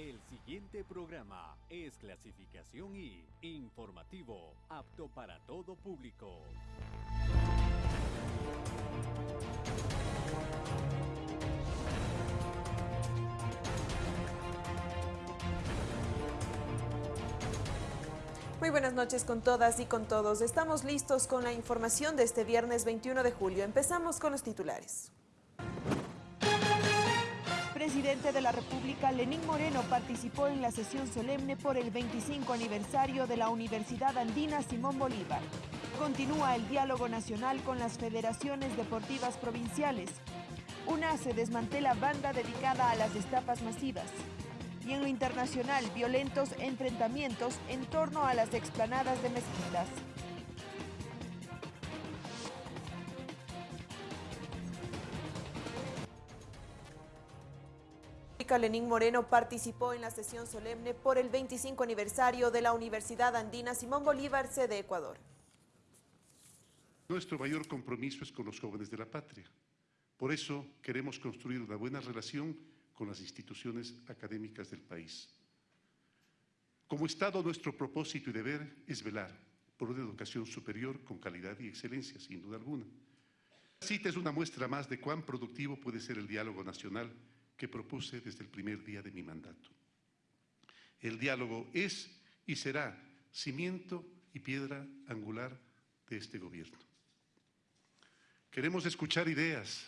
El siguiente programa es clasificación y informativo, apto para todo público. Muy buenas noches con todas y con todos. Estamos listos con la información de este viernes 21 de julio. Empezamos con los titulares. Presidente de la República, Lenín Moreno, participó en la sesión solemne por el 25 aniversario de la Universidad Andina Simón Bolívar. Continúa el diálogo nacional con las federaciones deportivas provinciales. Una se desmantela banda dedicada a las estafas masivas y en lo internacional violentos enfrentamientos en torno a las explanadas de mezquitas. Lenín Moreno participó en la sesión solemne por el 25 aniversario de la Universidad Andina Simón Bolívar, sede Ecuador. Nuestro mayor compromiso es con los jóvenes de la patria. Por eso queremos construir una buena relación con las instituciones académicas del país. Como Estado, nuestro propósito y deber es velar por una educación superior con calidad y excelencia, sin duda alguna. La cita es una muestra más de cuán productivo puede ser el diálogo nacional que propuse desde el primer día de mi mandato. El diálogo es y será cimiento y piedra angular de este gobierno. Queremos escuchar ideas,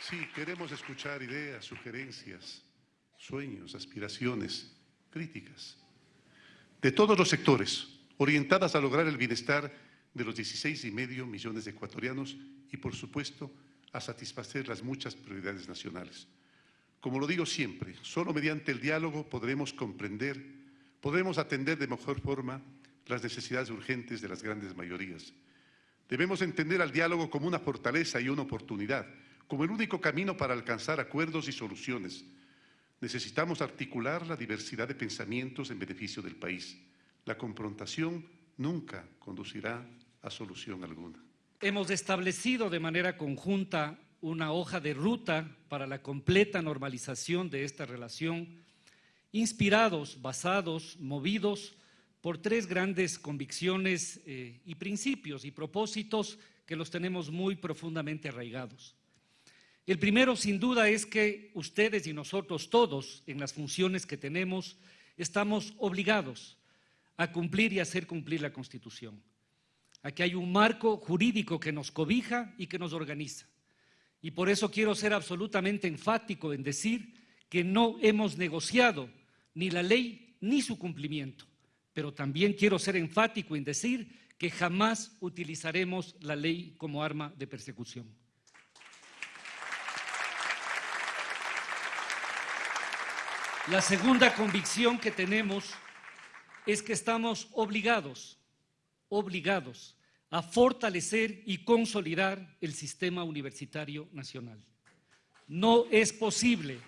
Sí, queremos escuchar ideas, sugerencias, sueños, aspiraciones, críticas, de todos los sectores, orientadas a lograr el bienestar de los 16 y medio millones de ecuatorianos y, por supuesto, a satisfacer las muchas prioridades nacionales. Como lo digo siempre, solo mediante el diálogo podremos comprender, podremos atender de mejor forma las necesidades urgentes de las grandes mayorías. Debemos entender al diálogo como una fortaleza y una oportunidad, como el único camino para alcanzar acuerdos y soluciones. Necesitamos articular la diversidad de pensamientos en beneficio del país. La confrontación nunca conducirá a solución alguna. Hemos establecido de manera conjunta una hoja de ruta para la completa normalización de esta relación, inspirados, basados, movidos por tres grandes convicciones eh, y principios y propósitos que los tenemos muy profundamente arraigados. El primero, sin duda, es que ustedes y nosotros todos, en las funciones que tenemos, estamos obligados a cumplir y hacer cumplir la Constitución. Aquí hay un marco jurídico que nos cobija y que nos organiza. Y por eso quiero ser absolutamente enfático en decir que no hemos negociado ni la ley ni su cumplimiento. Pero también quiero ser enfático en decir que jamás utilizaremos la ley como arma de persecución. La segunda convicción que tenemos es que estamos obligados, obligados a fortalecer y consolidar el sistema universitario nacional. No es posible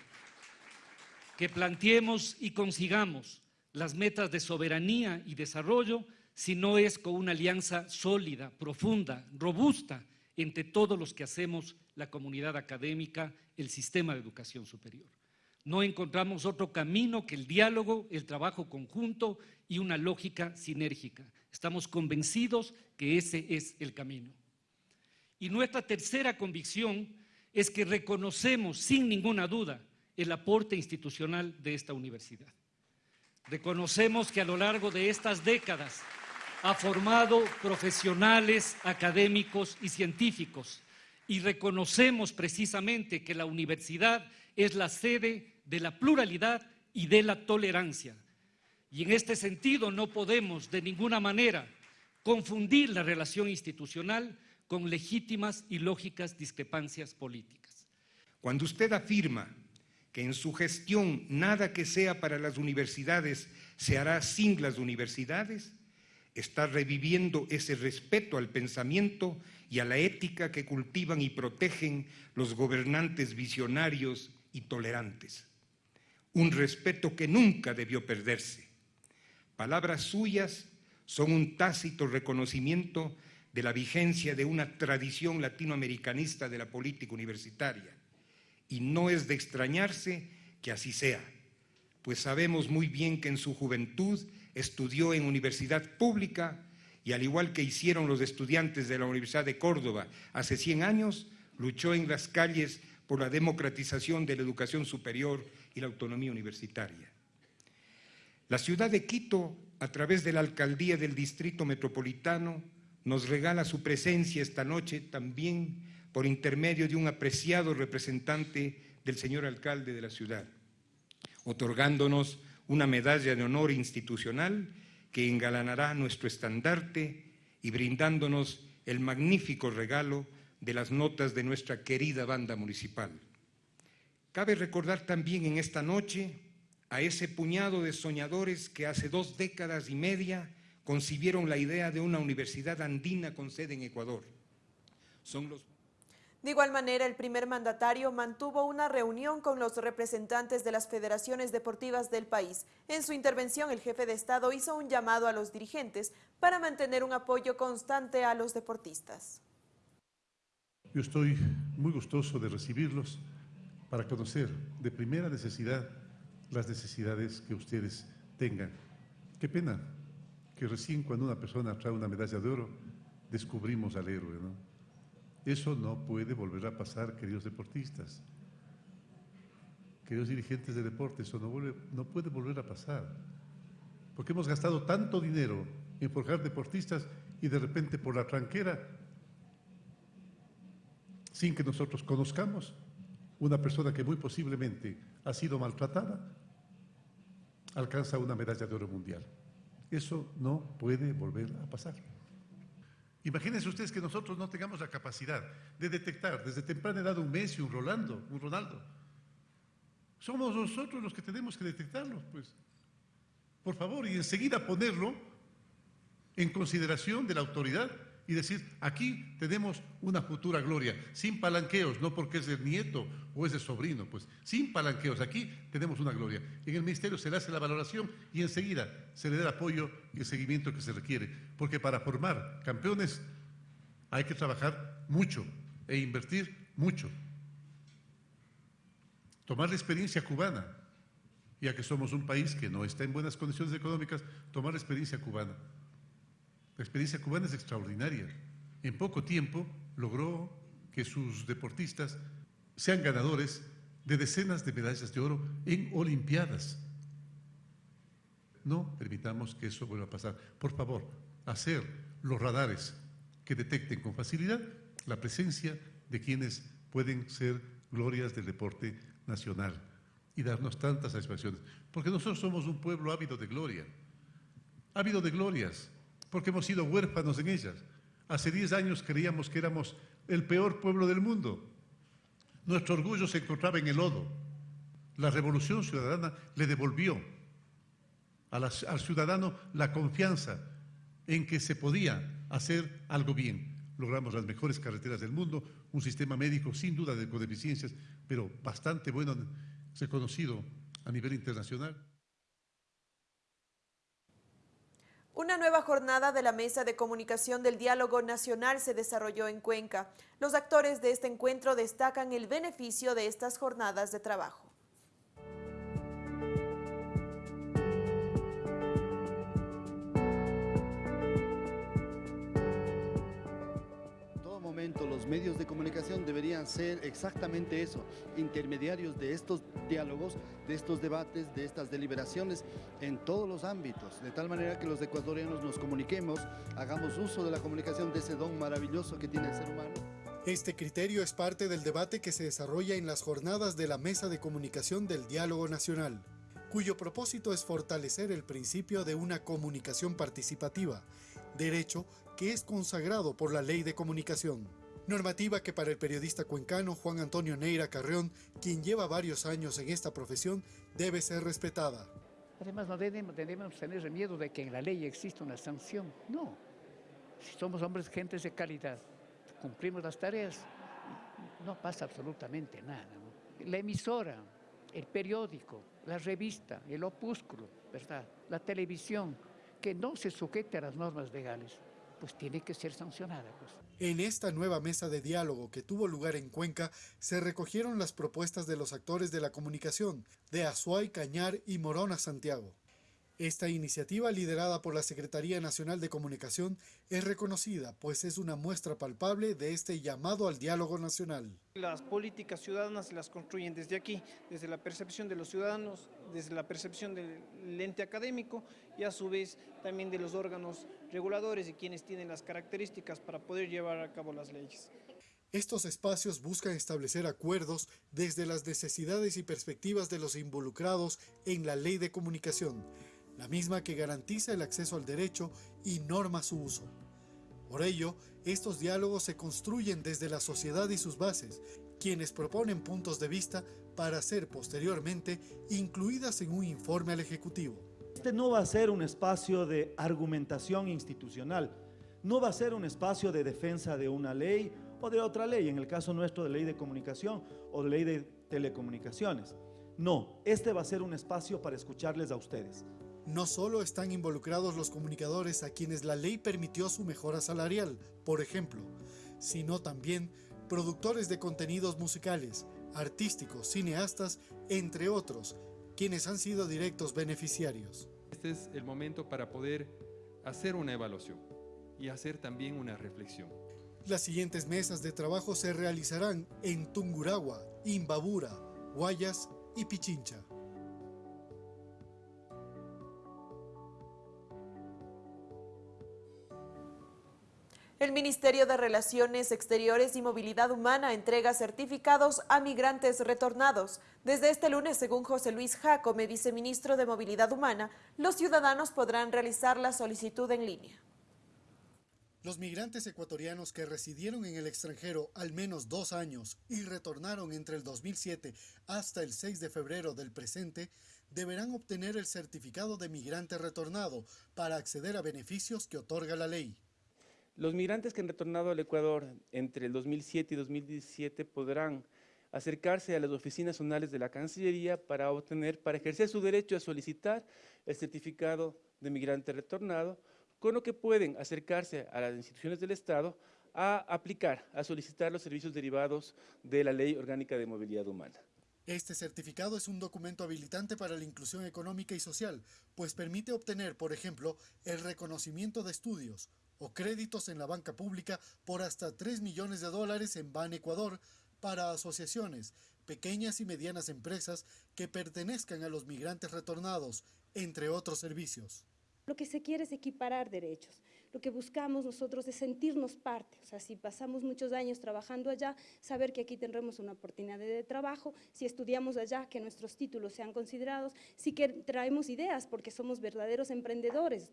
que planteemos y consigamos las metas de soberanía y desarrollo si no es con una alianza sólida, profunda, robusta entre todos los que hacemos la comunidad académica, el sistema de educación superior. No encontramos otro camino que el diálogo, el trabajo conjunto y una lógica sinérgica. Estamos convencidos que ese es el camino. Y nuestra tercera convicción es que reconocemos sin ninguna duda el aporte institucional de esta universidad. Reconocemos que a lo largo de estas décadas ha formado profesionales, académicos y científicos y reconocemos precisamente que la universidad es la sede de la pluralidad y de la tolerancia. Y en este sentido no podemos de ninguna manera confundir la relación institucional con legítimas y lógicas discrepancias políticas. Cuando usted afirma que en su gestión nada que sea para las universidades se hará sin las universidades, está reviviendo ese respeto al pensamiento y a la ética que cultivan y protegen los gobernantes visionarios y tolerantes un respeto que nunca debió perderse. Palabras suyas son un tácito reconocimiento de la vigencia de una tradición latinoamericanista de la política universitaria. Y no es de extrañarse que así sea, pues sabemos muy bien que en su juventud estudió en universidad pública y al igual que hicieron los estudiantes de la Universidad de Córdoba hace 100 años, luchó en las calles por la democratización de la educación superior y la autonomía universitaria. La ciudad de Quito, a través de la alcaldía del Distrito Metropolitano, nos regala su presencia esta noche también por intermedio de un apreciado representante del señor alcalde de la ciudad, otorgándonos una medalla de honor institucional que engalanará nuestro estandarte y brindándonos el magnífico regalo de las notas de nuestra querida banda municipal. Cabe recordar también en esta noche a ese puñado de soñadores que hace dos décadas y media concibieron la idea de una universidad andina con sede en Ecuador. Son los de igual manera, el primer mandatario mantuvo una reunión con los representantes de las federaciones deportivas del país. En su intervención, el jefe de Estado hizo un llamado a los dirigentes para mantener un apoyo constante a los deportistas. Yo estoy muy gustoso de recibirlos para conocer de primera necesidad las necesidades que ustedes tengan. Qué pena que recién cuando una persona trae una medalla de oro, descubrimos al héroe. Eso no puede volver a pasar, queridos deportistas, queridos dirigentes de deporte, eso no, no puede volver a pasar. Porque hemos gastado tanto dinero en forjar deportistas y de repente por la tranquera, sin que nosotros conozcamos, una persona que muy posiblemente ha sido maltratada, alcanza una medalla de oro mundial. Eso no puede volver a pasar. Imagínense ustedes que nosotros no tengamos la capacidad de detectar desde temprana edad un Messi, un Rolando, un Ronaldo. Somos nosotros los que tenemos que detectarlo, pues. Por favor, y enseguida ponerlo en consideración de la autoridad y decir, aquí tenemos una futura gloria, sin palanqueos, no porque es el nieto o es el sobrino, pues sin palanqueos, aquí tenemos una gloria. En el ministerio se le hace la valoración y enseguida se le da el apoyo y el seguimiento que se requiere, porque para formar campeones hay que trabajar mucho e invertir mucho. Tomar la experiencia cubana, ya que somos un país que no está en buenas condiciones económicas, tomar la experiencia cubana. La experiencia cubana es extraordinaria. En poco tiempo logró que sus deportistas sean ganadores de decenas de medallas de oro en Olimpiadas. No permitamos que eso vuelva a pasar. Por favor, hacer los radares que detecten con facilidad la presencia de quienes pueden ser glorias del deporte nacional y darnos tantas satisfacciones. Porque nosotros somos un pueblo ávido de gloria, ávido de glorias porque hemos sido huérfanos en ellas. Hace 10 años creíamos que éramos el peor pueblo del mundo. Nuestro orgullo se encontraba en el lodo. La revolución ciudadana le devolvió al ciudadano la confianza en que se podía hacer algo bien. Logramos las mejores carreteras del mundo, un sistema médico sin duda de codeficiencias, pero bastante bueno, reconocido a nivel internacional. Una nueva jornada de la Mesa de Comunicación del Diálogo Nacional se desarrolló en Cuenca. Los actores de este encuentro destacan el beneficio de estas jornadas de trabajo. Medios de comunicación deberían ser exactamente eso, intermediarios de estos diálogos, de estos debates, de estas deliberaciones en todos los ámbitos, de tal manera que los ecuatorianos nos comuniquemos, hagamos uso de la comunicación de ese don maravilloso que tiene el ser humano. Este criterio es parte del debate que se desarrolla en las jornadas de la Mesa de Comunicación del Diálogo Nacional, cuyo propósito es fortalecer el principio de una comunicación participativa, derecho que es consagrado por la Ley de Comunicación. Normativa que para el periodista cuencano Juan Antonio Neira Carreón, quien lleva varios años en esta profesión, debe ser respetada. Además, no debemos, tener miedo de que en la ley exista una sanción. No. Si somos hombres, gentes de calidad, cumplimos las tareas, no pasa absolutamente nada. La emisora, el periódico, la revista, el opúsculo, ¿verdad? la televisión, que no se sujete a las normas legales pues tiene que ser sancionada. Pues. En esta nueva mesa de diálogo que tuvo lugar en Cuenca, se recogieron las propuestas de los actores de la comunicación, de Azuay, Cañar y Morona Santiago. Esta iniciativa, liderada por la Secretaría Nacional de Comunicación, es reconocida, pues es una muestra palpable de este llamado al diálogo nacional. Las políticas ciudadanas las construyen desde aquí, desde la percepción de los ciudadanos, desde la percepción del ente académico y a su vez también de los órganos reguladores y quienes tienen las características para poder llevar a cabo las leyes. Estos espacios buscan establecer acuerdos desde las necesidades y perspectivas de los involucrados en la ley de comunicación, la misma que garantiza el acceso al derecho y norma su uso. Por ello, estos diálogos se construyen desde la sociedad y sus bases, quienes proponen puntos de vista para ser posteriormente incluidas en un informe al Ejecutivo. Este no va a ser un espacio de argumentación institucional, no va a ser un espacio de defensa de una ley o de otra ley, en el caso nuestro de ley de comunicación o de ley de telecomunicaciones. No, este va a ser un espacio para escucharles a ustedes no solo están involucrados los comunicadores a quienes la ley permitió su mejora salarial, por ejemplo, sino también productores de contenidos musicales, artísticos, cineastas, entre otros, quienes han sido directos beneficiarios. Este es el momento para poder hacer una evaluación y hacer también una reflexión. Las siguientes mesas de trabajo se realizarán en Tunguragua, Imbabura, Guayas y Pichincha. El Ministerio de Relaciones Exteriores y Movilidad Humana entrega certificados a migrantes retornados. Desde este lunes, según José Luis Jacome, viceministro de Movilidad Humana, los ciudadanos podrán realizar la solicitud en línea. Los migrantes ecuatorianos que residieron en el extranjero al menos dos años y retornaron entre el 2007 hasta el 6 de febrero del presente deberán obtener el certificado de migrante retornado para acceder a beneficios que otorga la ley. Los migrantes que han retornado al Ecuador entre el 2007 y 2017 podrán acercarse a las oficinas zonales de la Cancillería para obtener, para ejercer su derecho a solicitar el certificado de migrante retornado, con lo que pueden acercarse a las instituciones del Estado a aplicar, a solicitar los servicios derivados de la Ley Orgánica de Movilidad Humana. Este certificado es un documento habilitante para la inclusión económica y social, pues permite obtener, por ejemplo, el reconocimiento de estudios, o créditos en la banca pública por hasta 3 millones de dólares en Ban Ecuador para asociaciones, pequeñas y medianas empresas que pertenezcan a los migrantes retornados, entre otros servicios. Lo que se quiere es equiparar derechos. Lo que buscamos nosotros es sentirnos parte. O sea, si pasamos muchos años trabajando allá, saber que aquí tendremos una oportunidad de trabajo, si estudiamos allá, que nuestros títulos sean considerados, si que traemos ideas porque somos verdaderos emprendedores.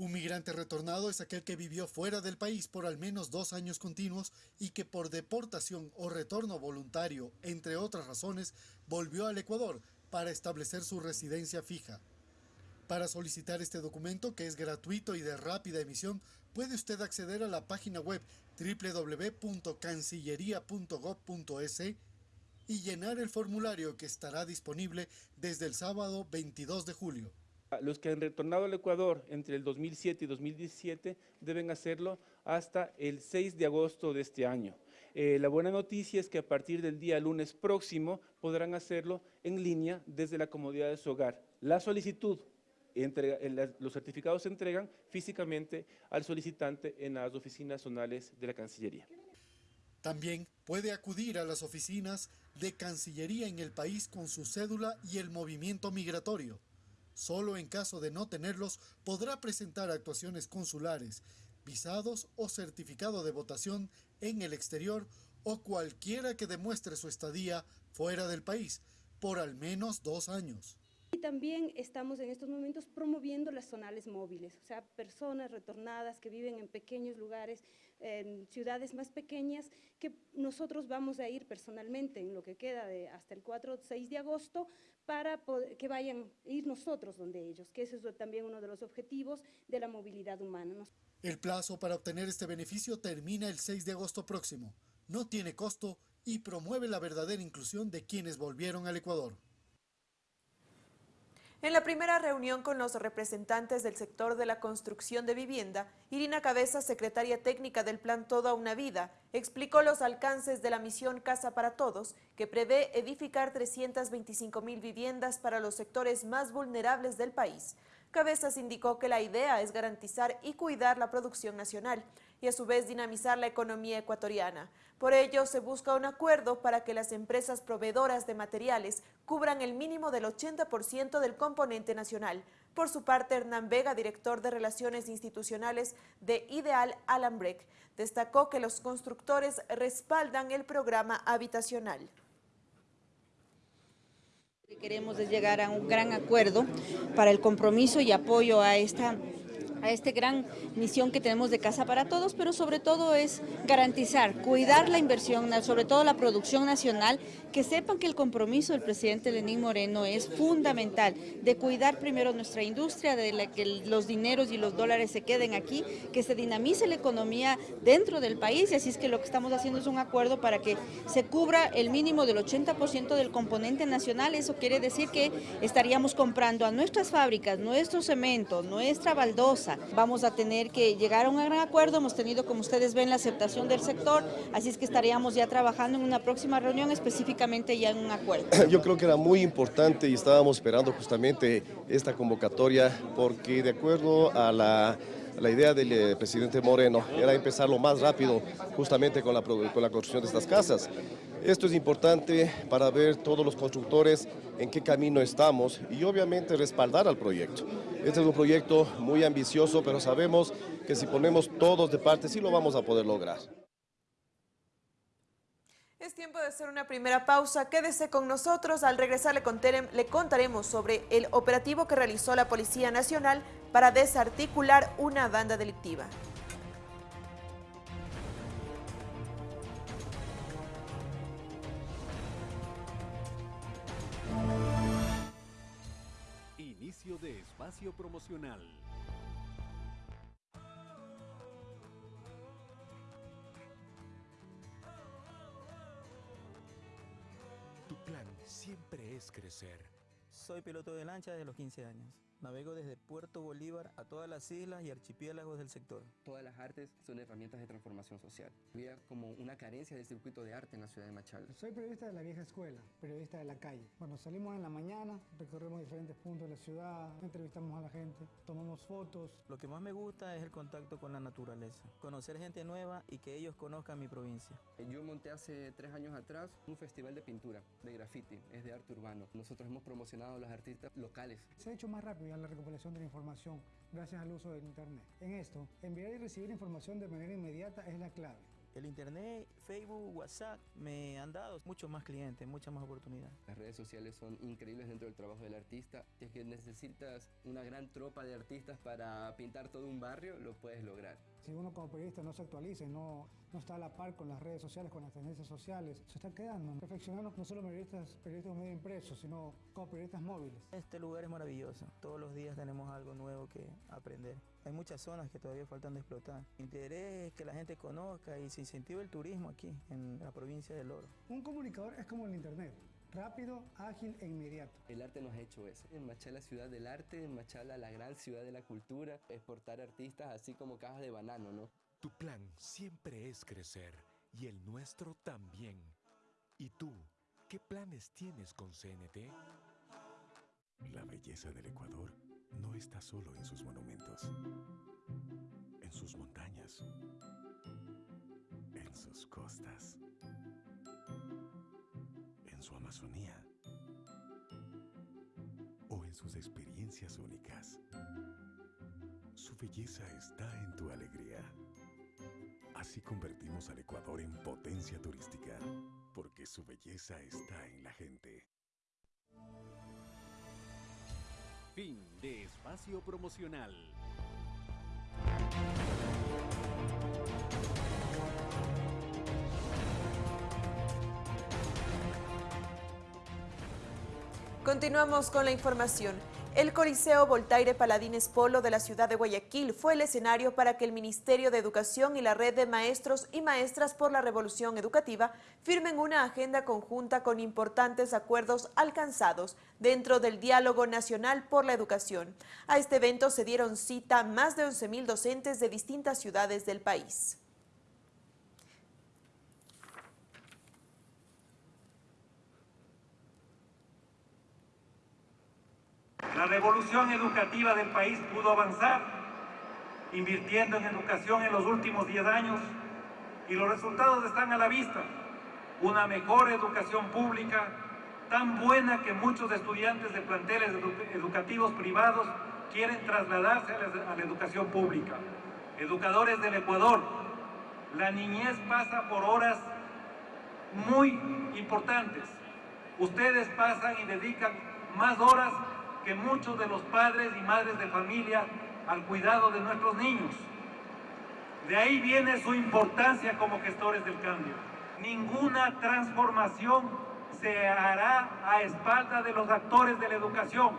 Un migrante retornado es aquel que vivió fuera del país por al menos dos años continuos y que por deportación o retorno voluntario, entre otras razones, volvió al Ecuador para establecer su residencia fija. Para solicitar este documento, que es gratuito y de rápida emisión, puede usted acceder a la página web www.cancillería.gov.es y llenar el formulario que estará disponible desde el sábado 22 de julio. Los que han retornado al Ecuador entre el 2007 y 2017 deben hacerlo hasta el 6 de agosto de este año. Eh, la buena noticia es que a partir del día lunes próximo podrán hacerlo en línea desde la comodidad de su hogar. La solicitud, los certificados se entregan físicamente al solicitante en las oficinas zonales de la Cancillería. También puede acudir a las oficinas de Cancillería en el país con su cédula y el movimiento migratorio. Solo en caso de no tenerlos podrá presentar actuaciones consulares, visados o certificado de votación en el exterior o cualquiera que demuestre su estadía fuera del país por al menos dos años. Y también estamos en estos momentos promoviendo las zonales móviles, o sea, personas retornadas que viven en pequeños lugares, en ciudades más pequeñas, que nosotros vamos a ir personalmente en lo que queda de hasta el 4 o 6 de agosto para que vayan ir nosotros donde ellos, que ese es también uno de los objetivos de la movilidad humana. El plazo para obtener este beneficio termina el 6 de agosto próximo. No tiene costo y promueve la verdadera inclusión de quienes volvieron al Ecuador. En la primera reunión con los representantes del sector de la construcción de vivienda, Irina Cabeza, secretaria técnica del Plan Toda una Vida, explicó los alcances de la misión Casa para Todos, que prevé edificar 325 mil viviendas para los sectores más vulnerables del país. Cabezas indicó que la idea es garantizar y cuidar la producción nacional y a su vez dinamizar la economía ecuatoriana. Por ello, se busca un acuerdo para que las empresas proveedoras de materiales cubran el mínimo del 80% del componente nacional. Por su parte, Hernán Vega, director de Relaciones Institucionales de Ideal Alambrec, destacó que los constructores respaldan el programa habitacional queremos es llegar a un gran acuerdo para el compromiso y apoyo a esta a esta gran misión que tenemos de Casa para Todos, pero sobre todo es garantizar, cuidar la inversión, sobre todo la producción nacional, que sepan que el compromiso del presidente Lenín Moreno es fundamental, de cuidar primero nuestra industria, de que los dineros y los dólares se queden aquí, que se dinamice la economía dentro del país, y así es que lo que estamos haciendo es un acuerdo para que se cubra el mínimo del 80% del componente nacional, eso quiere decir que estaríamos comprando a nuestras fábricas, nuestro cemento, nuestra baldosa, Vamos a tener que llegar a un gran acuerdo, hemos tenido, como ustedes ven, la aceptación del sector, así es que estaríamos ya trabajando en una próxima reunión específicamente ya en un acuerdo. Yo creo que era muy importante y estábamos esperando justamente esta convocatoria porque de acuerdo a la la idea del eh, presidente Moreno era empezar lo más rápido justamente con la, con la construcción de estas casas. Esto es importante para ver todos los constructores en qué camino estamos y obviamente respaldar al proyecto. Este es un proyecto muy ambicioso, pero sabemos que si ponemos todos de parte sí lo vamos a poder lograr. Es tiempo de hacer una primera pausa. Quédese con nosotros. Al regresar le, le, contaremos sobre el operativo que realizó la Policía Nacional para desarticular una banda delictiva. Espacio promocional. Tu plan siempre es crecer. Soy piloto de lancha desde los 15 años. Navego desde Puerto Bolívar a todas las islas y archipiélagos del sector. Todas las artes son herramientas de transformación social. Había como una carencia del circuito de arte en la ciudad de Machala. Soy periodista de la vieja escuela, periodista de la calle. Cuando salimos en la mañana, recorremos diferentes puntos de la ciudad, entrevistamos a la gente, tomamos fotos. Lo que más me gusta es el contacto con la naturaleza, conocer gente nueva y que ellos conozcan mi provincia. Yo monté hace tres años atrás un festival de pintura, de graffiti, es de arte urbano. Nosotros hemos promocionado a los artistas locales. Se ha hecho más rápido la recopilación de la información gracias al uso del Internet. En esto, enviar y recibir información de manera inmediata es la clave. El internet, Facebook, WhatsApp me han dado muchos más clientes, muchas más oportunidades. Las redes sociales son increíbles dentro del trabajo del artista. Si es que necesitas una gran tropa de artistas para pintar todo un barrio, lo puedes lograr. Si uno como periodista no se actualiza y no, no está a la par con las redes sociales, con las tendencias sociales, se está quedando. Perfeccionando no solo periodistas, periodistas medio impresos, sino como periodistas móviles. Este lugar es maravilloso. Todos los días tenemos algo nuevo que aprender. Hay muchas zonas que todavía faltan de explotar. Mi interés es que la gente conozca y se incentive el turismo aquí, en la provincia del Oro. Un comunicador es como el Internet rápido, ágil e inmediato. El arte nos ha hecho eso. En Machala, ciudad del arte, en Machala, la gran ciudad de la cultura, exportar artistas así como cajas de banano, ¿no? Tu plan siempre es crecer y el nuestro también. ¿Y tú, qué planes tienes con CNT? La belleza del Ecuador no está solo en sus monumentos, en sus montañas, en sus costas su Amazonía o en sus experiencias únicas. Su belleza está en tu alegría. Así convertimos al Ecuador en potencia turística, porque su belleza está en la gente. Fin de espacio promocional. Continuamos con la información. El Coliseo Voltaire Paladines Polo de la ciudad de Guayaquil fue el escenario para que el Ministerio de Educación y la Red de Maestros y Maestras por la Revolución Educativa firmen una agenda conjunta con importantes acuerdos alcanzados dentro del Diálogo Nacional por la Educación. A este evento se dieron cita más de 11.000 docentes de distintas ciudades del país. La revolución educativa del país pudo avanzar invirtiendo en educación en los últimos 10 años y los resultados están a la vista. Una mejor educación pública, tan buena que muchos estudiantes de planteles educativos privados quieren trasladarse a la, a la educación pública. Educadores del Ecuador, la niñez pasa por horas muy importantes. Ustedes pasan y dedican más horas que muchos de los padres y madres de familia al cuidado de nuestros niños. De ahí viene su importancia como gestores del cambio. Ninguna transformación se hará a espalda de los actores de la educación.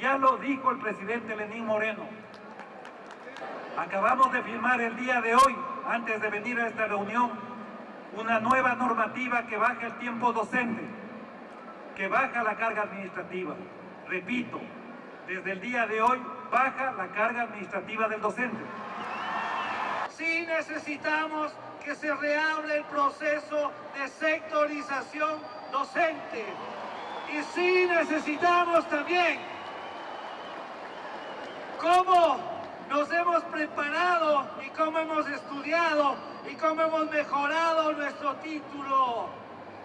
Ya lo dijo el presidente Lenín Moreno. Acabamos de firmar el día de hoy, antes de venir a esta reunión, una nueva normativa que baja el tiempo docente, que baja la carga administrativa. Repito, desde el día de hoy baja la carga administrativa del docente. Sí necesitamos que se reable el proceso de sectorización docente. Y sí necesitamos también cómo nos hemos preparado y cómo hemos estudiado y cómo hemos mejorado nuestro título.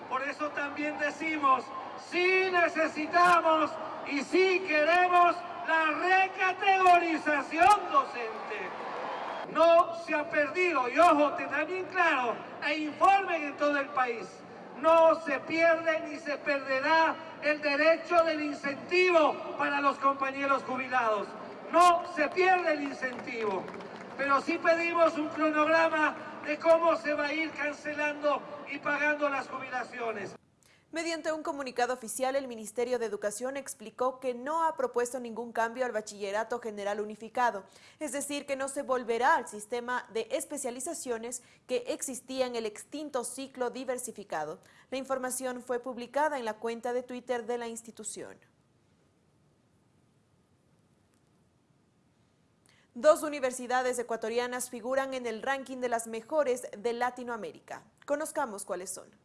Por eso también decimos, sí necesitamos y sí queremos la recategorización docente. No se ha perdido, y ojo, tendrán bien claro, e informen en todo el país, no se pierde ni se perderá el derecho del incentivo para los compañeros jubilados. No se pierde el incentivo, pero sí pedimos un cronograma de cómo se va a ir cancelando y pagando las jubilaciones. Mediante un comunicado oficial, el Ministerio de Educación explicó que no ha propuesto ningún cambio al bachillerato general unificado, es decir, que no se volverá al sistema de especializaciones que existía en el extinto ciclo diversificado. La información fue publicada en la cuenta de Twitter de la institución. Dos universidades ecuatorianas figuran en el ranking de las mejores de Latinoamérica. Conozcamos cuáles son.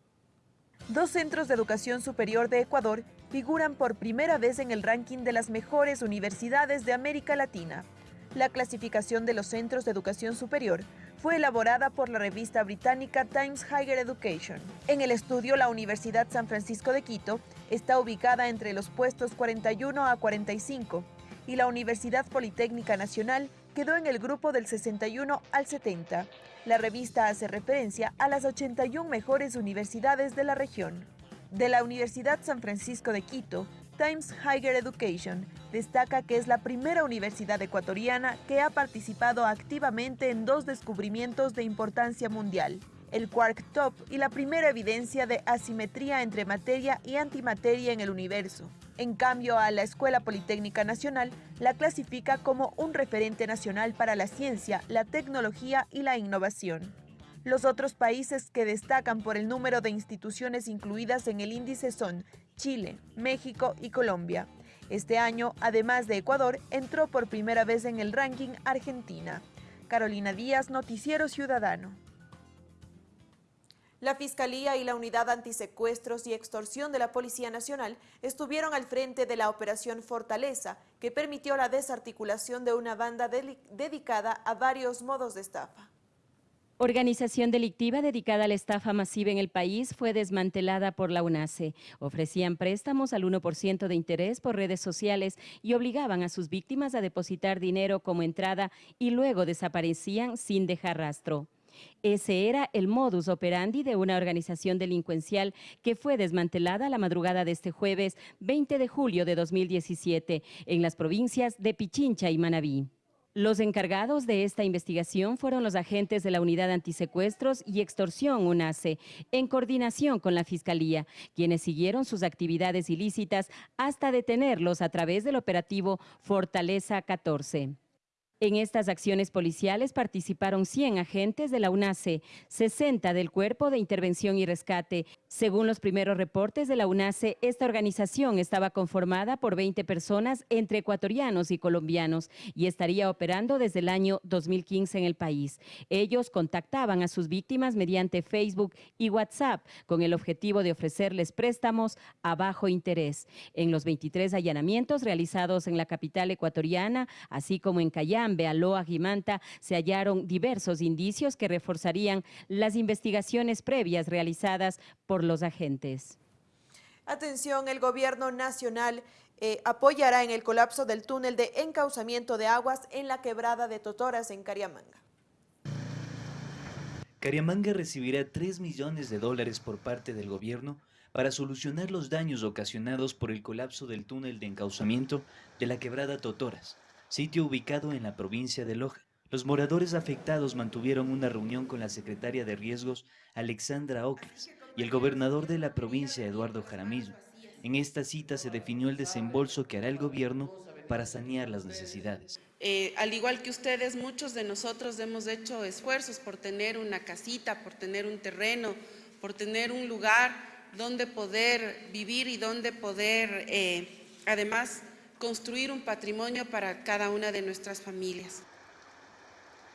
Dos centros de educación superior de Ecuador figuran por primera vez en el ranking de las mejores universidades de América Latina. La clasificación de los centros de educación superior fue elaborada por la revista británica Times Higher Education. En el estudio, la Universidad San Francisco de Quito está ubicada entre los puestos 41 a 45 y la Universidad Politécnica Nacional quedó en el grupo del 61 al 70. La revista hace referencia a las 81 mejores universidades de la región. De la Universidad San Francisco de Quito, Times Higher Education destaca que es la primera universidad ecuatoriana que ha participado activamente en dos descubrimientos de importancia mundial, el quark top y la primera evidencia de asimetría entre materia y antimateria en el universo. En cambio, a la Escuela Politécnica Nacional la clasifica como un referente nacional para la ciencia, la tecnología y la innovación. Los otros países que destacan por el número de instituciones incluidas en el índice son Chile, México y Colombia. Este año, además de Ecuador, entró por primera vez en el ranking Argentina. Carolina Díaz, Noticiero Ciudadano. La Fiscalía y la Unidad Antisecuestros y Extorsión de la Policía Nacional estuvieron al frente de la Operación Fortaleza, que permitió la desarticulación de una banda dedicada a varios modos de estafa. Organización delictiva dedicada a la estafa masiva en el país fue desmantelada por la UNACE. Ofrecían préstamos al 1% de interés por redes sociales y obligaban a sus víctimas a depositar dinero como entrada y luego desaparecían sin dejar rastro. Ese era el modus operandi de una organización delincuencial que fue desmantelada la madrugada de este jueves 20 de julio de 2017 en las provincias de Pichincha y Manabí. Los encargados de esta investigación fueron los agentes de la Unidad Antisecuestros y Extorsión UNACE, en coordinación con la Fiscalía, quienes siguieron sus actividades ilícitas hasta detenerlos a través del operativo Fortaleza 14. En estas acciones policiales participaron 100 agentes de la UNACE, 60 del Cuerpo de Intervención y Rescate. Según los primeros reportes de la UNACE, esta organización estaba conformada por 20 personas entre ecuatorianos y colombianos y estaría operando desde el año 2015 en el país. Ellos contactaban a sus víctimas mediante Facebook y WhatsApp con el objetivo de ofrecerles préstamos a bajo interés. En los 23 allanamientos realizados en la capital ecuatoriana, así como en Cayam, Bealoa, Gimanta, se hallaron diversos indicios que reforzarían las investigaciones previas realizadas por los agentes. Atención, el gobierno nacional eh, apoyará en el colapso del túnel de encauzamiento de aguas en la quebrada de Totoras en Cariamanga. Cariamanga recibirá 3 millones de dólares por parte del gobierno para solucionar los daños ocasionados por el colapso del túnel de encauzamiento de la quebrada Totoras, sitio ubicado en la provincia de Loja. Los moradores afectados mantuvieron una reunión con la secretaria de Riesgos, Alexandra Ocles, y el gobernador de la provincia, Eduardo Jaramillo. En esta cita se definió el desembolso que hará el gobierno para sanear las necesidades. Eh, al igual que ustedes, muchos de nosotros hemos hecho esfuerzos por tener una casita, por tener un terreno, por tener un lugar donde poder vivir y donde poder, eh, además, construir un patrimonio para cada una de nuestras familias.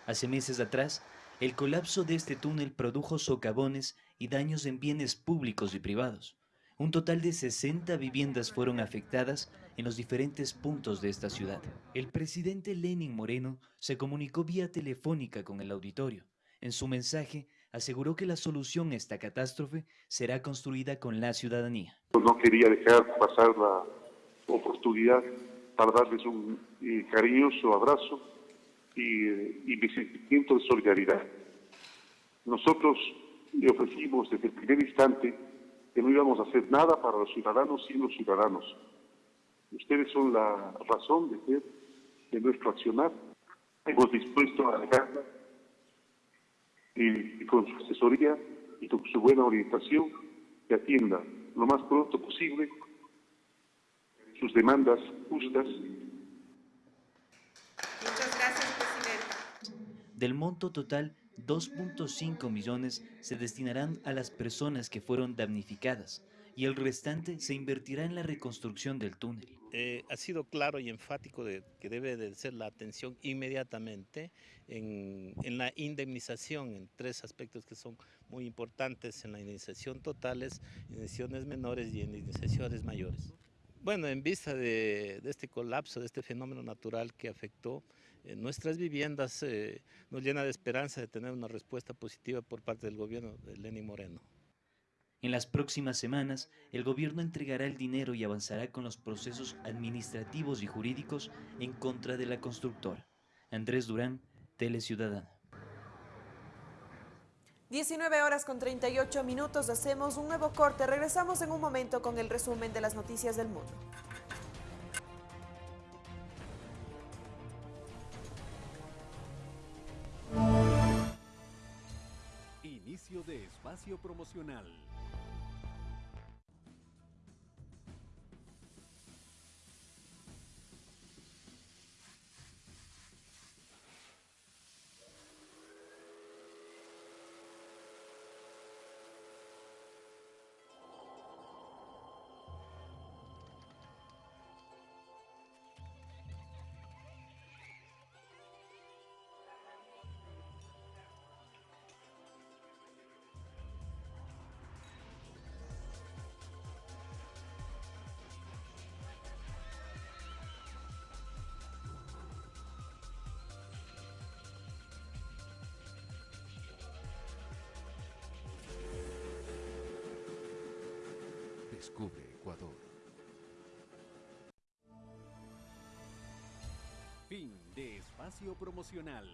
Hace meses atrás, el colapso de este túnel produjo socavones y daños en bienes públicos y privados. Un total de 60 viviendas fueron afectadas en los diferentes puntos de esta ciudad. El presidente Lenin Moreno se comunicó vía telefónica con el auditorio. En su mensaje aseguró que la solución a esta catástrofe será construida con la ciudadanía. No quería dejar pasar la oportunidad para darles un eh, cariñoso abrazo y, eh, y mi sentimiento de solidaridad. Nosotros le ofrecimos desde el primer instante que no íbamos a hacer nada para los ciudadanos sin los ciudadanos. Ustedes son la razón de ser de nuestro accionar. Hemos dispuesto a dejarla y, con su asesoría y con su buena orientación que atienda lo más pronto posible sus demandas justas. Muchas gracias, presidente. Del monto total, 2.5 millones se destinarán a las personas que fueron damnificadas y el restante se invertirá en la reconstrucción del túnel. Eh, ha sido claro y enfático de que debe de ser la atención inmediatamente en, en, la indemnización, en tres aspectos que son muy importantes, en la indemnización totales, indemnizaciones menores y indemnizaciones mayores. Bueno, en vista de, este colapso, de este fenómeno natural que afectó eh, nuestras viviendas, eh, nos llena de esperanza de tener una respuesta positiva por parte del gobierno de Lenín Moreno. En las próximas semanas, el gobierno entregará el dinero y avanzará con los procesos administrativos y jurídicos en contra de la constructora. Andrés Durán, Tele Ciudadana. 19 horas con 38 minutos, hacemos un nuevo corte. Regresamos en un momento con el resumen de las noticias del mundo. Inicio de espacio promocional. Descubre Ecuador. Fin de espacio promocional.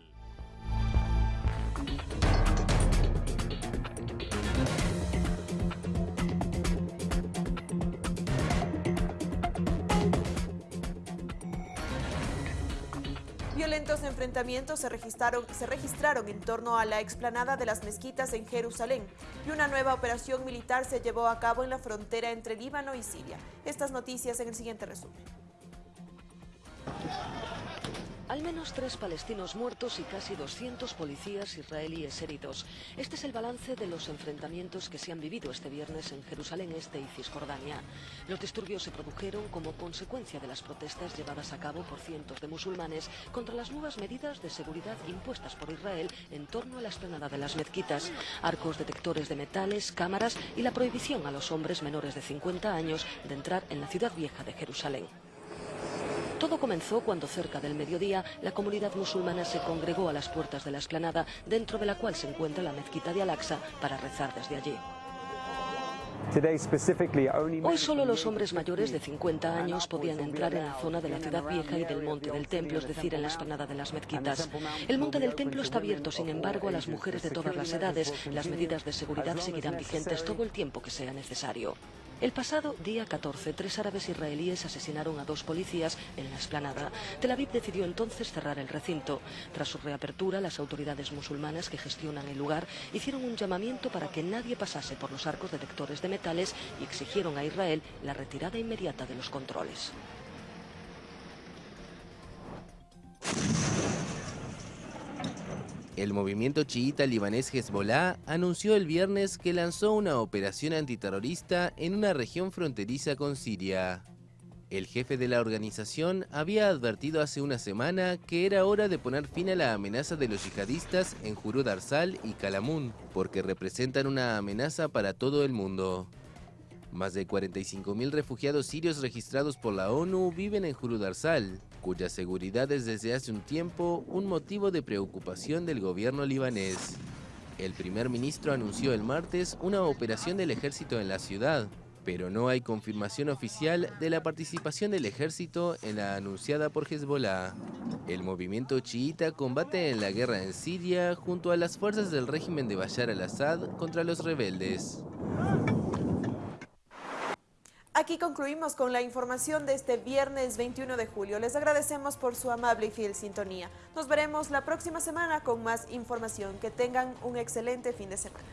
Violentos enfrentamientos se registraron, se registraron en torno a la explanada de las mezquitas en Jerusalén y una nueva operación militar se llevó a cabo en la frontera entre Líbano y Siria. Estas noticias en el siguiente resumen. Al menos tres palestinos muertos y casi 200 policías israelíes heridos. Este es el balance de los enfrentamientos que se han vivido este viernes en Jerusalén Este y Cisjordania. Los disturbios se produjeron como consecuencia de las protestas llevadas a cabo por cientos de musulmanes contra las nuevas medidas de seguridad impuestas por Israel en torno a la esplanada de las mezquitas, arcos detectores de metales, cámaras y la prohibición a los hombres menores de 50 años de entrar en la ciudad vieja de Jerusalén. Todo comenzó cuando cerca del mediodía la comunidad musulmana se congregó a las puertas de la esplanada, dentro de la cual se encuentra la mezquita de Al-Aqsa, para rezar desde allí. Hoy solo los hombres mayores de 50 años podían entrar en la zona de la ciudad vieja y del monte del templo, es decir, en la esplanada de las mezquitas. El monte del templo está abierto, sin embargo, a las mujeres de todas las edades. Las medidas de seguridad seguirán vigentes todo el tiempo que sea necesario. El pasado día 14, tres árabes israelíes asesinaron a dos policías en la esplanada. Tel Aviv decidió entonces cerrar el recinto. Tras su reapertura, las autoridades musulmanas que gestionan el lugar hicieron un llamamiento para que nadie pasase por los arcos detectores de metales y exigieron a Israel la retirada inmediata de los controles. El movimiento chiita libanés Hezbollah anunció el viernes que lanzó una operación antiterrorista en una región fronteriza con Siria. El jefe de la organización había advertido hace una semana que era hora de poner fin a la amenaza de los yihadistas en Jurud Arsal y Kalamun, porque representan una amenaza para todo el mundo. Más de 45.000 refugiados sirios registrados por la ONU viven en Jurudarsal, cuya seguridad es desde hace un tiempo un motivo de preocupación del gobierno libanés. El primer ministro anunció el martes una operación del ejército en la ciudad, pero no hay confirmación oficial de la participación del ejército en la anunciada por Hezbollah. El movimiento chiita combate en la guerra en Siria junto a las fuerzas del régimen de Bashar al-Assad contra los rebeldes. Aquí concluimos con la información de este viernes 21 de julio. Les agradecemos por su amable y fiel sintonía. Nos veremos la próxima semana con más información. Que tengan un excelente fin de semana.